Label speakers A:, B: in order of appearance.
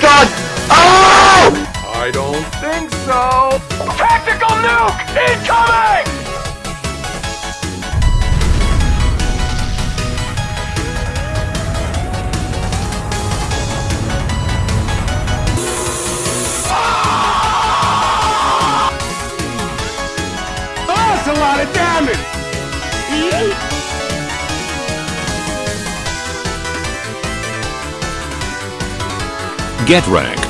A: god! Oh!
B: I don't think so.
C: Tactical nuke incoming!
B: Oh, that's a lot of damage.
D: Get wrecked.